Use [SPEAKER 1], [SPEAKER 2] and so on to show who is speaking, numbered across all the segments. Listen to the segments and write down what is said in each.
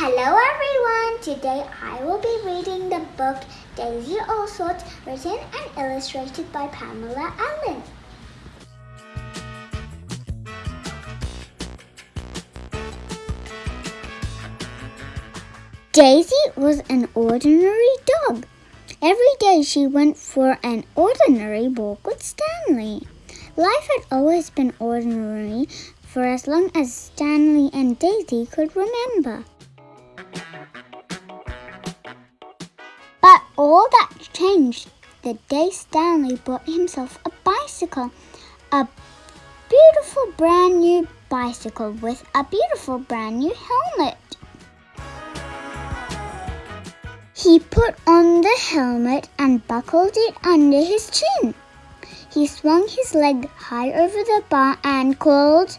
[SPEAKER 1] Hello everyone! Today I will be reading the book Daisy Allsorts written and illustrated by Pamela Allen. Daisy was an ordinary dog. Every day she went for an ordinary walk with Stanley. Life had always been ordinary for as long as Stanley and Daisy could remember. All that changed the day Stanley bought himself a bicycle. A beautiful brand new bicycle with a beautiful brand new helmet. He put on the helmet and buckled it under his chin. He swung his leg high over the bar and called,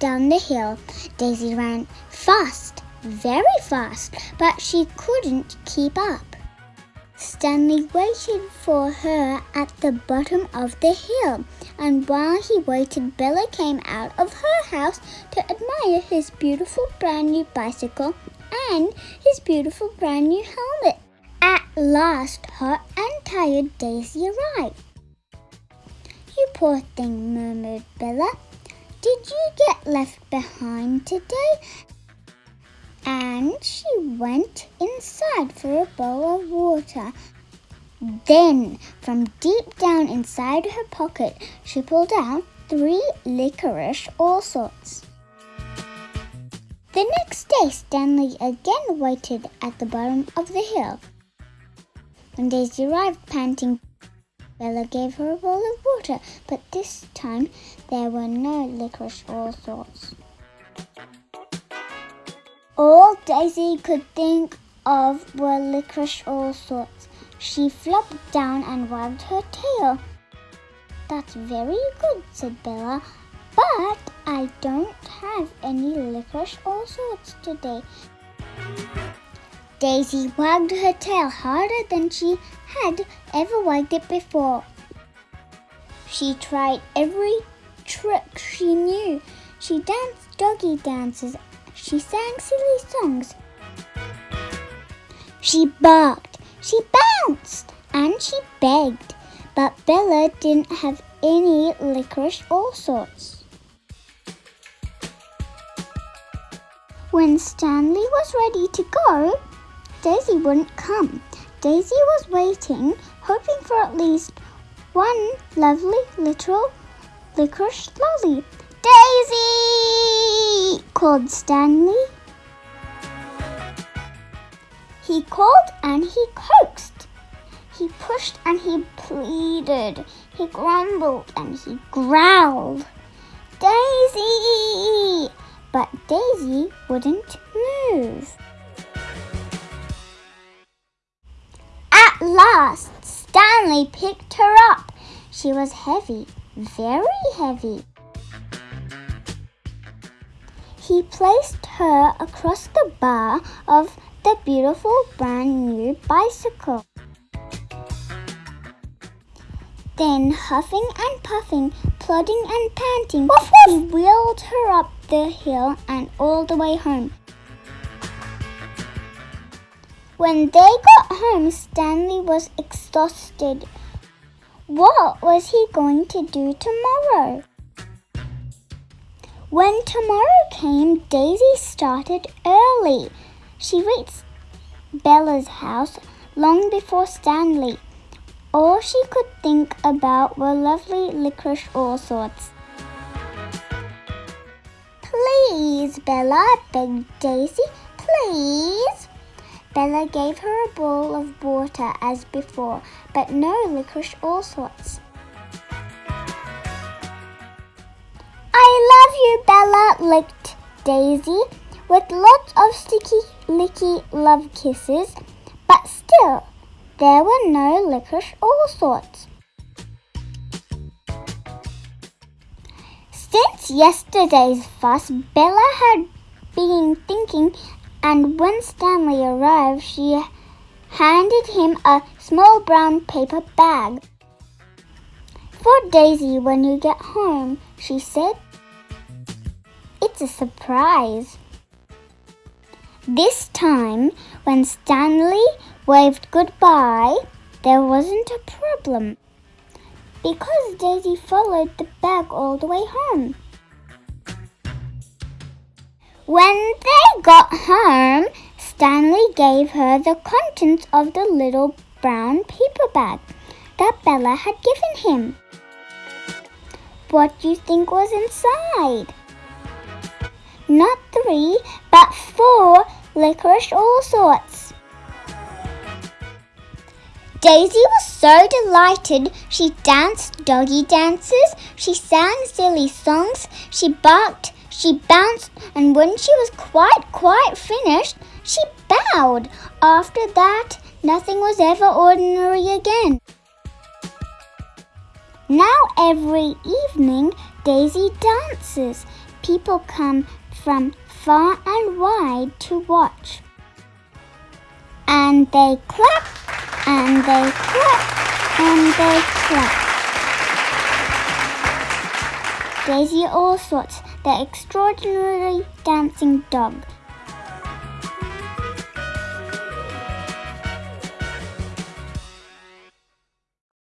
[SPEAKER 1] down the hill. Daisy ran fast, very fast, but she couldn't keep up. Stanley waited for her at the bottom of the hill, and while he waited, Bella came out of her house to admire his beautiful brand new bicycle and his beautiful brand new helmet. At last, hot and tired, Daisy arrived. You poor thing, murmured Bella. Did you get left behind today? and she went inside for a bowl of water. Then, from deep down inside her pocket, she pulled out three licorice all sorts. The next day, Stanley again waited at the bottom of the hill. When Daisy arrived panting, Bella gave her a bowl of water, but this time there were no licorice all sorts. All Daisy could think of were licorice all sorts. She flopped down and wagged her tail. That's very good, said Bella, but I don't have any licorice all sorts today. Daisy wagged her tail harder than she had ever wagged it before. She tried every trick she knew. She danced doggy dances she sang silly songs. She barked, she bounced, and she begged. But Bella didn't have any licorice Allsorts. When Stanley was ready to go, Daisy wouldn't come. Daisy was waiting, hoping for at least one lovely little licorice lolly. Daisy! called Stanley. He called and he coaxed. He pushed and he pleaded. He grumbled and he growled. Daisy! But Daisy wouldn't move. At last, Stanley picked her up. She was heavy, very heavy. He placed her across the bar of the beautiful brand new bicycle. Then, huffing and puffing, plodding and panting, woof, woof. he wheeled her up the hill and all the way home. When they got home, Stanley was exhausted. What was he going to do tomorrow? When tomorrow came, Daisy started early. She reached Bella's house long before Stanley. All she could think about were lovely licorice all sorts. Please, Bella, begged Daisy. Please. Bella gave her a bowl of water as before, but no licorice Allsorts. I love you, Bella, licked Daisy, with lots of sticky, licky love kisses, but still, there were no licorice all sorts. Since yesterday's fuss, Bella had been thinking, and when Stanley arrived, she handed him a small brown paper bag. For Daisy when you get home, she said. It's a surprise. This time, when Stanley waved goodbye, there wasn't a problem because Daisy followed the bag all the way home. When they got home, Stanley gave her the contents of the little brown paper bag that Bella had given him. What do you think was inside? Not three, but four licorice all sorts. Daisy was so delighted she danced doggy dances, she sang silly songs, she barked, she bounced, and when she was quite, quite finished, she bowed. After that, nothing was ever ordinary again. Now every evening, Daisy dances. People come from far and wide to watch. And they clap and they clap and they clap. Daisy Allsorts, the extraordinary dancing dog,